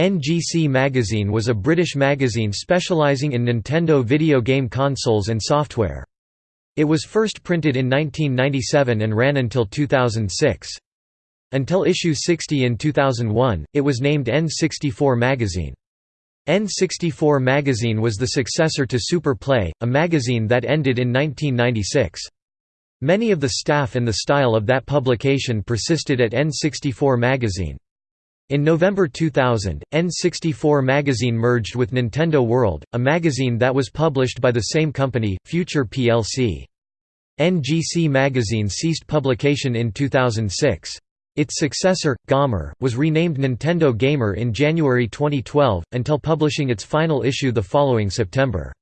NGC Magazine was a British magazine specialising in Nintendo video game consoles and software. It was first printed in 1997 and ran until 2006. Until issue 60 in 2001, it was named N64 Magazine. N64 Magazine was the successor to Super Play, a magazine that ended in 1996. Many of the staff and the style of that publication persisted at N64 Magazine. In November 2000, N64 Magazine merged with Nintendo World, a magazine that was published by the same company, Future plc. NGC Magazine ceased publication in 2006. Its successor, Gamer, was renamed Nintendo Gamer in January 2012, until publishing its final issue the following September.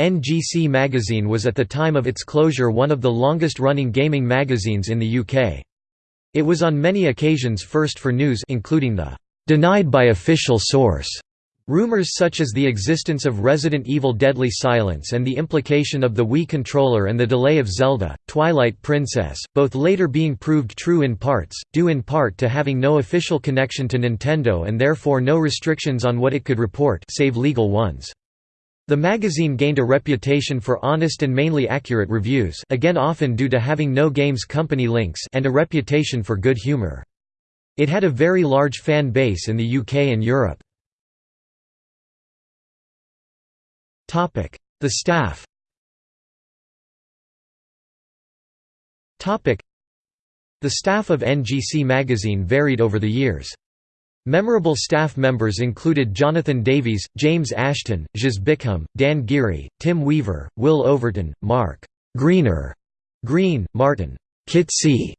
NGC Magazine was at the time of its closure one of the longest-running gaming magazines in the UK. It was on many occasions first for news including the "'denied by official source' Rumors such as the existence of Resident Evil Deadly Silence and the implication of the Wii controller and the delay of Zelda, Twilight Princess, both later being proved true in parts, due in part to having no official connection to Nintendo and therefore no restrictions on what it could report save legal ones. The magazine gained a reputation for honest and mainly accurate reviews again often due to having no games company links and a reputation for good humor. It had a very large fan base in the UK and Europe. The staff The staff of NGC magazine varied over the years. Memorable staff members included Jonathan Davies, James Ashton, Jas Bickham, Dan Geary, Tim Weaver, Will Overton, Mark Greener, Green, Martin Kitsy,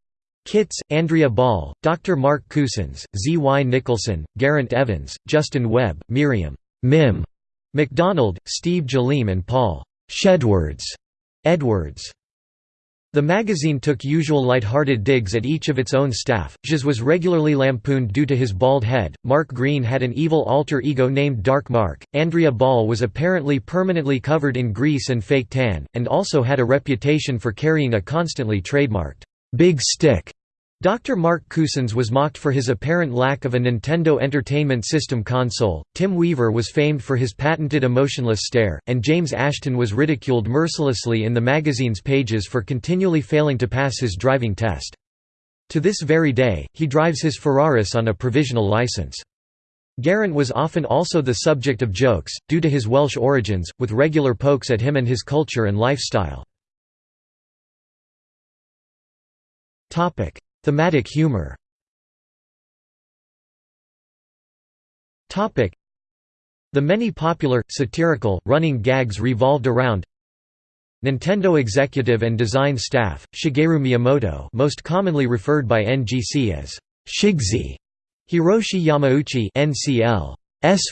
Kitts, Andrea Ball, Dr. Mark Cousins, Z. Y. Nicholson, Geraint Evans, Justin Webb, Miriam Mim, McDonald, Steve Jaleem and Paul Shedwards Edwards. The magazine took usual light-hearted digs at each of its own staff. Jas was regularly lampooned due to his bald head. Mark Green had an evil alter ego named Dark Mark. Andrea Ball was apparently permanently covered in grease and fake tan, and also had a reputation for carrying a constantly trademarked big stick. Dr. Mark Cousins was mocked for his apparent lack of a Nintendo Entertainment System console, Tim Weaver was famed for his patented emotionless stare, and James Ashton was ridiculed mercilessly in the magazine's pages for continually failing to pass his driving test. To this very day, he drives his Ferraris on a provisional license. Geraint was often also the subject of jokes, due to his Welsh origins, with regular pokes at him and his culture and lifestyle. Thematic humor. The many popular, satirical, running gags revolved around Nintendo executive and design staff, Shigeru Miyamoto most commonly referred by NGC as Shigsy, Hiroshi Yamauchi NCL,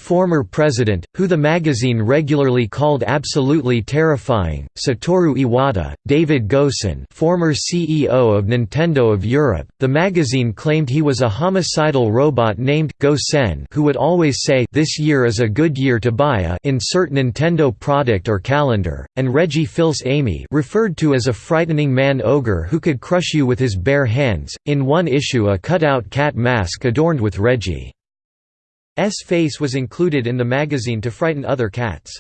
former president, who the magazine regularly called absolutely terrifying, Satoru Iwata, David Gosen former CEO of Nintendo of Europe, the magazine claimed he was a homicidal robot named Gosen who would always say this year is a good year to buy a insert Nintendo product or calendar, and Reggie Fils-Aimé referred to as a frightening man ogre who could crush you with his bare hands, in one issue a cut-out cat mask adorned with Reggie. S face was included in the magazine to frighten other cats.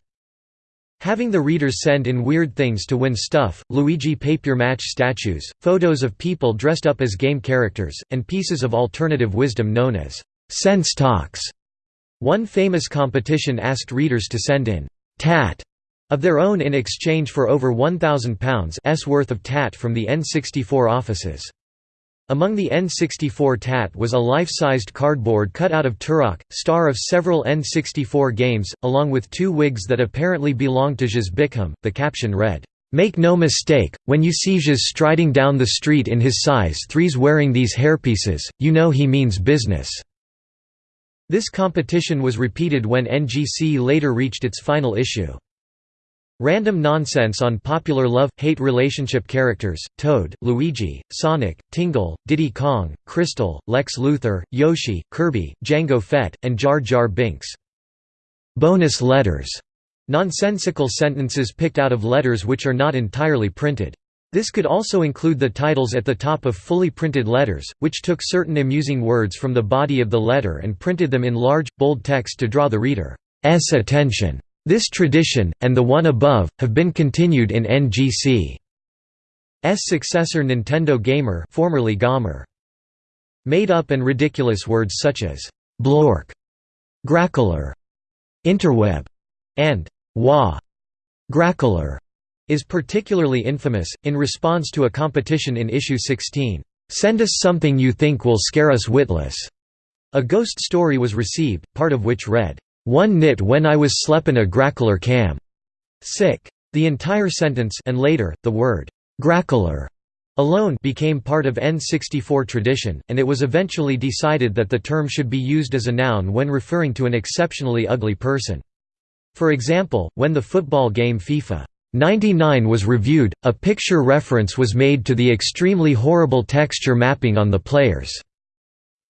Having the readers send in weird things to win stuff, Luigi papier-mâché statues, photos of people dressed up as game characters, and pieces of alternative wisdom known as sense talks. One famous competition asked readers to send in tat of their own in exchange for over £1,000 worth of tat from the N64 offices. Among the N64 TAT was a life-sized cardboard cut out of Turok, star of several N64 games, along with two wigs that apparently belonged to Jas Bickham. The caption read, "'Make no mistake, when you see Jas striding down the street in his size 3s wearing these hairpieces, you know he means business." This competition was repeated when NGC later reached its final issue. Random nonsense on popular love-hate relationship characters, Toad, Luigi, Sonic, Tingle, Diddy Kong, Krystal, Lex Luthor, Yoshi, Kirby, Jango Fett, and Jar Jar Binks. Bonus letters. Nonsensical sentences picked out of letters which are not entirely printed. This could also include the titles at the top of fully printed letters, which took certain amusing words from the body of the letter and printed them in large, bold text to draw the reader's attention. This tradition, and the one above, have been continued in NGC's successor Nintendo Gamer formerly Gamer. Made-up and ridiculous words such as «blork», «grackler», «interweb», and «wah» grackler is particularly infamous. In response to a competition in issue 16, Send us something you think will scare us witless. A ghost story was received, part of which read, One nit when I was sleppin' a grackler cam. Sick. The entire sentence and later, the word, grackler alone became part of N64 tradition, and it was eventually decided that the term should be used as a noun when referring to an exceptionally ugly person. For example, when the football game FIFA 99 was reviewed, a picture reference was made to the extremely horrible texture mapping on the players'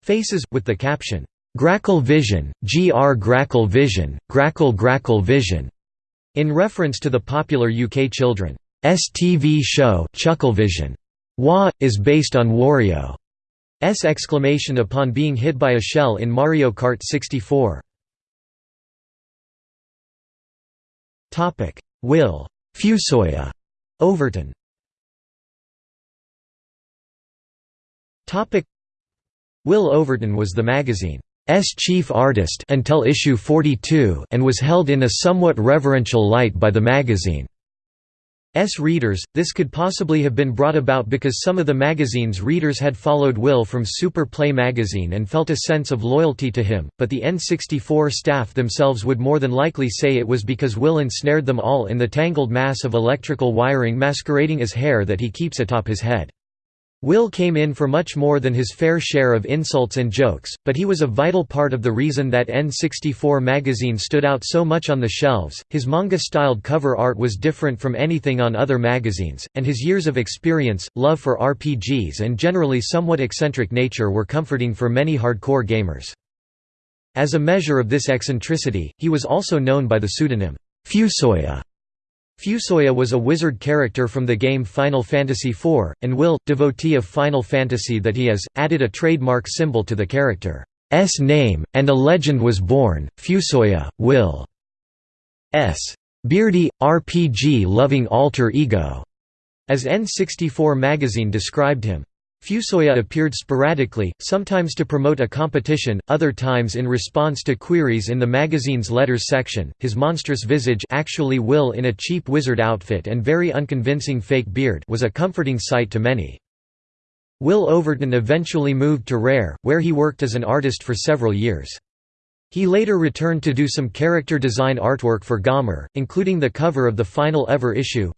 faces, with the caption, "'Grackle Vision, GR Grackle Vision, Grackle Grackle Vision' in reference to the popular UK children's TV show Chucklevision. Wah! is based on Wario's exclamation upon being hit by a shell in Mario Kart 64. Will Fusoya Overton Will Overton was the magazine's chief artist until issue 42 and was held in a somewhat reverential light by the magazine. S readers, this could possibly have been brought about because some of the magazine's readers had followed Will from Super Play magazine and felt a sense of loyalty to him, but the N64 staff themselves would more than likely say it was because Will ensnared them all in the tangled mass of electrical wiring masquerading as hair that he keeps atop his head. Will came in for much more than his fair share of insults and jokes, but he was a vital part of the reason that N64 magazine stood out so much on the shelves. His manga-styled cover art was different from anything on other magazines, and his years of experience, love for RPGs and generally somewhat eccentric nature were comforting for many hardcore gamers. As a measure of this eccentricity, he was also known by the pseudonym Fusoya. Fusoya was a wizard character from the game Final Fantasy IV, and Will, devotee of Final Fantasy that he is, added a trademark symbol to the character's name, and a legend was born, Fusoya, Will's beardy, RPG-loving alter ego, as N64 magazine described him. Fusoya appeared sporadically, sometimes to promote a competition, other times in response to queries in the magazine's letters section. His monstrous visage, actually Will in a cheap wizard outfit and very unconvincing fake beard, was a comforting sight to many. Will Overton eventually moved to Rare, where he worked as an artist for several years. He later returned to do some character design artwork for Gamer, including the cover of the final ever issue.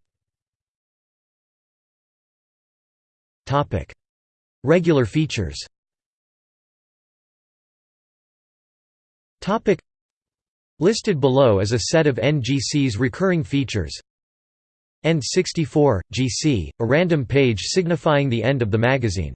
Topic Regular features Listed below is a set of NGC's recurring features N64, GC, a random page signifying the end of the magazine.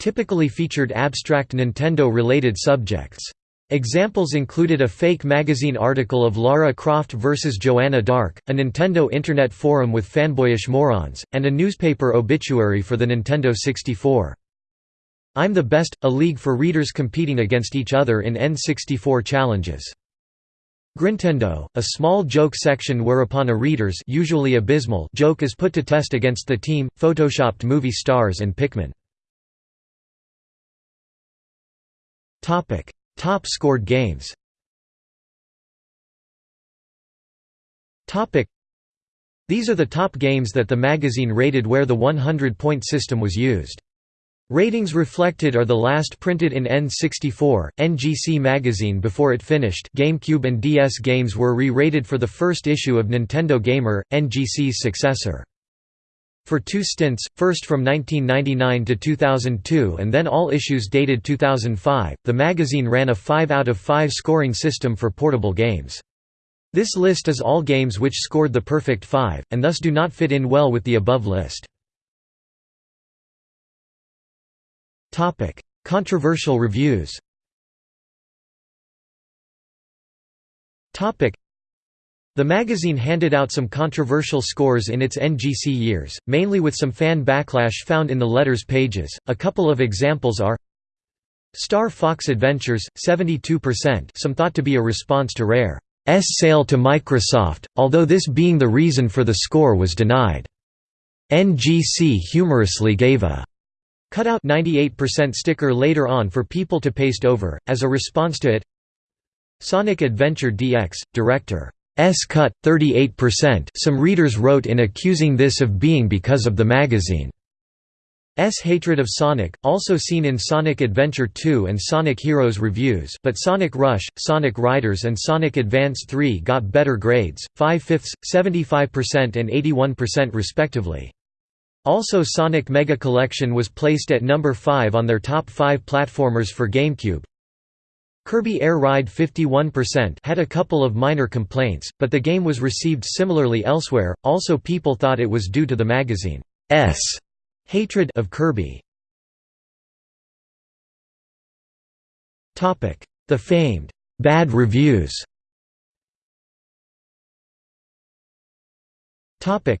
Typically featured abstract Nintendo-related subjects. Examples included a fake magazine article of Lara Croft vs. Joanna Dark, a Nintendo Internet forum with fanboyish morons, and a newspaper obituary for the Nintendo 64. I'm the Best, a league for readers competing against each other in N64 challenges. Grintendo, a small joke section whereupon a reader's usually abysmal joke is put to test against the team, photoshopped movie stars and Pikmin. Top scored games These are the top games that the magazine rated where the 100-point system was used. Ratings reflected are the last printed in N64, NGC magazine before it finished GameCube and DS games were re-rated for the first issue of Nintendo Gamer, NGC's successor. For two stints, first from 1999 to 2002 and then all issues dated 2005, the magazine ran a 5 out of 5 scoring system for portable games. This list is all games which scored the perfect 5, and thus do not fit in well with the above list. Controversial reviews. The magazine handed out some controversial scores in its NGC years, mainly with some fan backlash found in the letters pages. A couple of examples are Star Fox Adventures, 72%, some thought to be a response to Rare's sale to Microsoft, although this being the reason for the score was denied. NGC humorously gave a cutout 98% sticker later on for people to paste over, as a response to it. Sonic Adventure DX, Director S cut, 38% some readers wrote in accusing this of being because of the magazine. S hatred of Sonic, also seen in Sonic Adventure 2 and Sonic Heroes reviews but Sonic Rush, Sonic Riders and Sonic Advance 3 got better grades, 5 fifths, 75% and 81% respectively. Also Sonic Mega Collection was placed at number 5 on their top 5 platformers for GameCube. Kirby Air Ride 51% had a couple of minor complaints, but the game was received similarly elsewhere, also people thought it was due to the magazine's hatred of Kirby. The famed bad reviews. The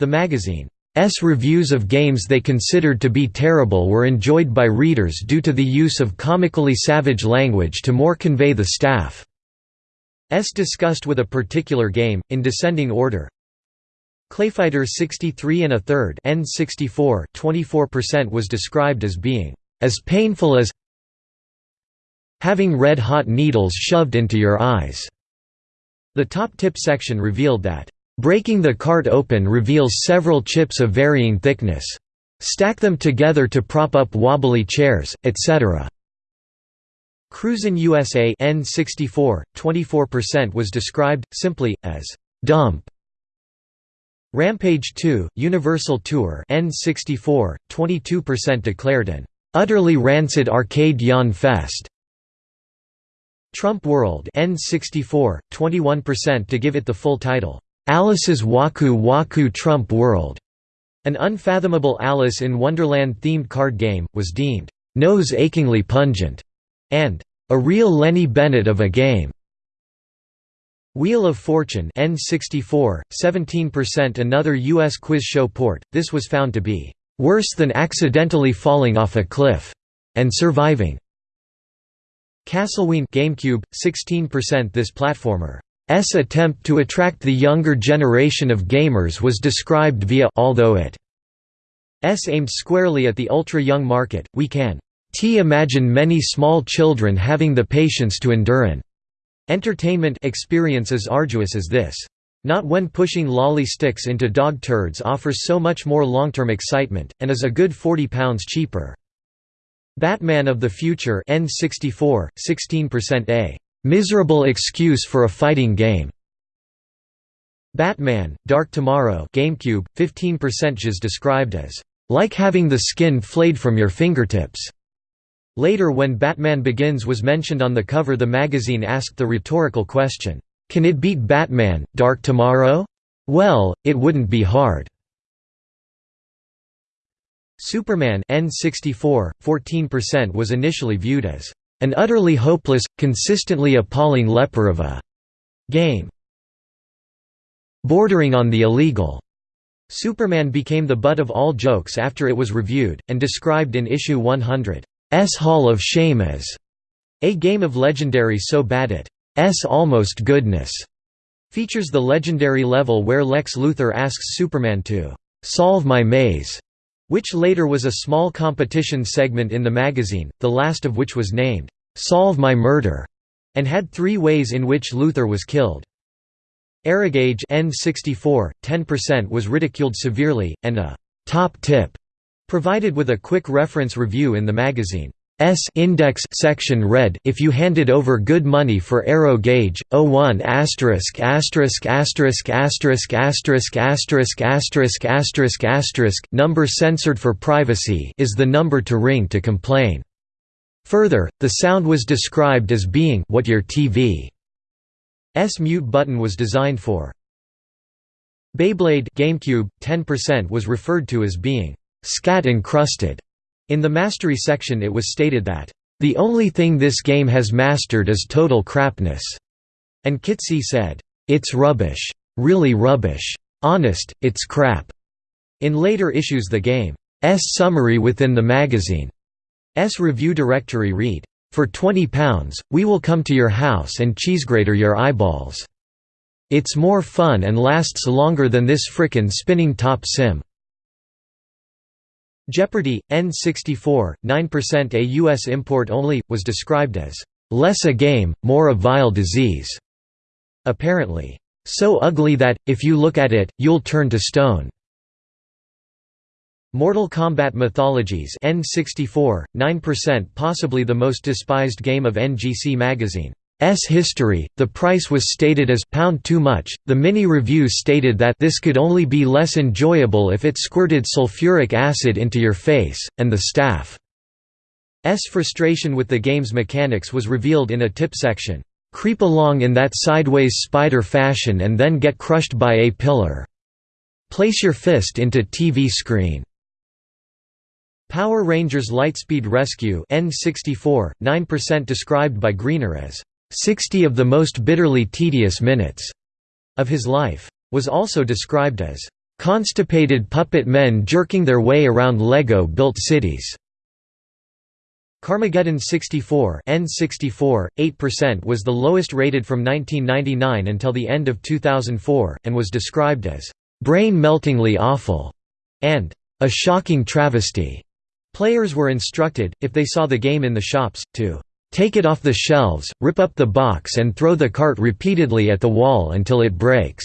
magazine S reviews of games they considered to be terrible were enjoyed by readers due to the use of comically savage language to more convey the staff's disgust with a particular game, in descending order. Clayfighter 63 and a third N64 24% was described as being as painful as having red-hot needles shoved into your eyes. The top tip section revealed that Breaking the cart open reveals several chips of varying thickness. Stack them together to prop up wobbly chairs, etc. Cruisin' USA N64, 24% was described, simply, as dump. Rampage 2, Universal Tour N64, 22% declared an utterly rancid arcade yawn fest. Trump World N64, 21% to give it the full title. Alice's Waku Waku Trump World, an unfathomable Alice in Wonderland-themed card game, was deemed nose-achingly pungent, and a real Lennie Bennett of a game. Wheel of Fortune N64, 17% another US quiz show port, this was found to be worse than accidentally falling off a cliff and surviving. Castleween GameCube, 16% This platformer attempt to attract the younger generation of gamers was described via although it S aimed squarely at the ultra-young market, we can t imagine many small children having the patience to endure an entertainment experience as arduous as this. Not when pushing lolly sticks into dog turds offers so much more long-term excitement, and is a good 40 pounds cheaper. Batman of the Future N64, 16% A. Miserable excuse for a fighting game. Batman, Dark Tomorrow GameCube, 15% is described as, "...like having the skin flayed from your fingertips." Later when Batman Begins was mentioned on the cover the magazine asked the rhetorical question, "'Can it beat Batman, Dark Tomorrow? Well, it wouldn't be hard." Superman N64, 14% was initially viewed as an utterly hopeless, consistently appalling leper of a game bordering on the illegal. Superman became the butt of all jokes after it was reviewed, and described in issue 100's Hall of Shame as a game of legendary so bad it's almost goodness. Features the legendary level where Lex Luthor asks Superman to solve my maze which later was a small competition segment in the magazine, the last of which was named, "'Solve My Murder' and had three ways in which Luthor was killed. AeroGauge N64, 10% was ridiculed severely, and a «top tip» provided with a quick reference review in the magazine. S index section read, if you handed over good money for Aero Gauge, 01 asterisk asterisk asterisk asterisk asterisk asterisk asterisk asterisk asterisk number censored for privacy is the number to ring to complain. Further, the sound was described as being what your TV's mute button was designed for. Beyblade GameCube, 10% was referred to as being scat encrusted in the mastery section it was stated that, "...the only thing this game has mastered is total crapness." And Kitsy said, "'It's rubbish. Really rubbish. Honest, it's crap." In later issues the game's summary within the magazine's review directory read, "'For £20, we will come to your house and cheesegrater your eyeballs. It's more fun and lasts longer than this frickin' spinning top sim." Jeopardy! N64, 9% a U.S. import only, was described as, "...less a game, more a vile disease." Apparently, "...so ugly that, if you look at it, you'll turn to stone." Mortal Kombat Mythologies N64, 9% possibly the most despised game of NGC magazine. S history, the price was stated as pound too much. The mini review stated that this could only be less enjoyable if it squirted sulfuric acid into your face, and the staff's frustration with the game's mechanics was revealed in a tip section. Creep along in that sideways spider fashion and then get crushed by a pillar. Place your fist into TV screen. Power Rangers Lightspeed Rescue N64, 9% described by Greener as 60 of the most bitterly tedious minutes of his life. Was also described as constipated puppet men jerking their way around Lego-built cities. Carmageddon 64 N64, 8% was the lowest rated from 1999 until the end of 2004, and was described as brain-meltingly awful and a shocking travesty. Players were instructed, if they saw the game in the shops, to Take it off the shelves, rip up the box and throw the cart repeatedly at the wall until it breaks."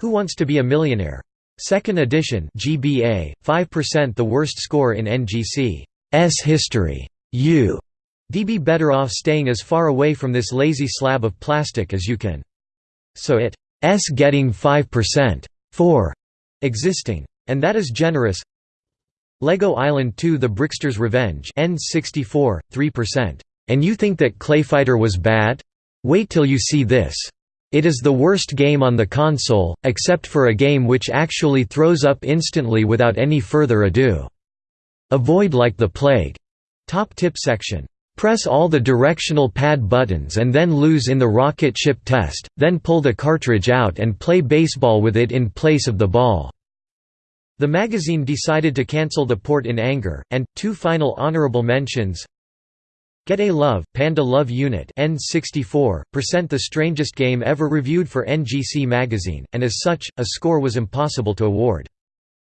Who Wants to Be a Millionaire? Second edition GBA, 5% the worst score in NGC's history. You D be better off staying as far away from this lazy slab of plastic as you can. So it's getting 5% for existing. And that is generous, LEGO Island 2 The Brickster's Revenge N64, 3%. And you think that Clayfighter was bad? Wait till you see this. It is the worst game on the console, except for a game which actually throws up instantly without any further ado. Avoid like the plague. Top tip section. Press all the directional pad buttons and then lose in the rocket ship test, then pull the cartridge out and play baseball with it in place of the ball. The magazine decided to cancel the port in anger, and, two final honorable mentions Get a Love, Panda Love Unit N64, percent the strangest game ever reviewed for NGC magazine, and as such, a score was impossible to award.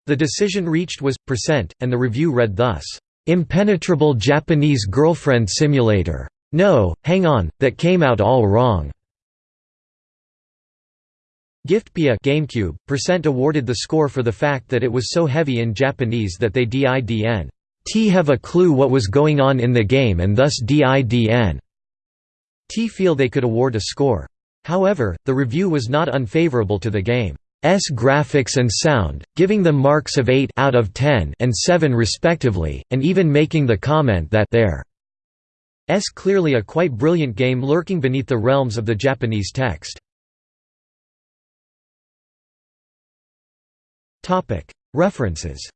The decision reached was, percent, and the review read thus, "...impenetrable Japanese girlfriend simulator. No, hang on, that came out all wrong." Giftpia GameCube, percent awarded the score for the fact that it was so heavy in Japanese that they didn't have a clue what was going on in the game and thus didn't feel they could award a score. However, the review was not unfavorable to the game's graphics and sound, giving them marks of 8 out of 10 and 7 respectively, and even making the comment that there's clearly a quite brilliant game lurking beneath the realms of the Japanese text. References